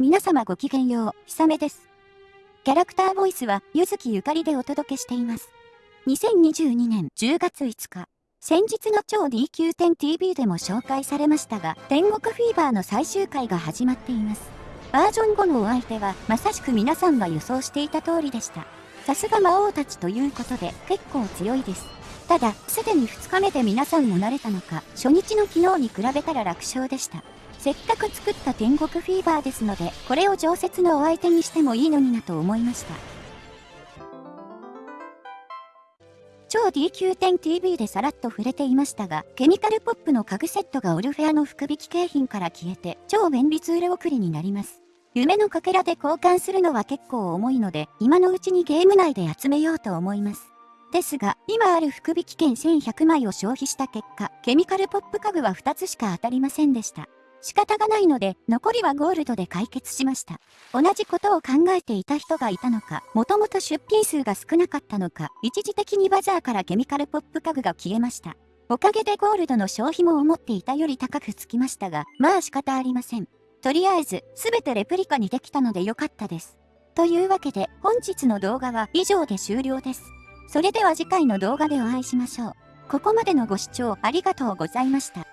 皆様ごきげんよう、ひさめです。キャラクターボイスは、ゆずきゆかりでお届けしています。2022年10月5日、先日の超 DQ10TV でも紹介されましたが、天国フィーバーの最終回が始まっています。バージョン5のお相手は、まさしく皆さんが予想していた通りでした。さすが魔王たちということで、結構強いです。ただ、すでに2日目で皆さんも慣れたのか、初日の昨日に比べたら楽勝でした。せっかく作った天国フィーバーですので、これを常設のお相手にしてもいいのになと思いました。超 DQ10TV でさらっと触れていましたが、ケミカルポップの家具セットがオルフェアの福引景品から消えて、超便利ツール送りになります。夢のかけらで交換するのは結構重いので、今のうちにゲーム内で集めようと思います。ですが、今ある福引券1100枚を消費した結果、ケミカルポップ家具は2つしか当たりませんでした。仕方がないので、残りはゴールドで解決しました。同じことを考えていた人がいたのか、もともと出品数が少なかったのか、一時的にバザーからケミカルポップ家具が消えました。おかげでゴールドの消費も思っていたより高くつきましたが、まあ仕方ありません。とりあえず、すべてレプリカにできたのでよかったです。というわけで、本日の動画は以上で終了です。それでは次回の動画でお会いしましょう。ここまでのご視聴ありがとうございました。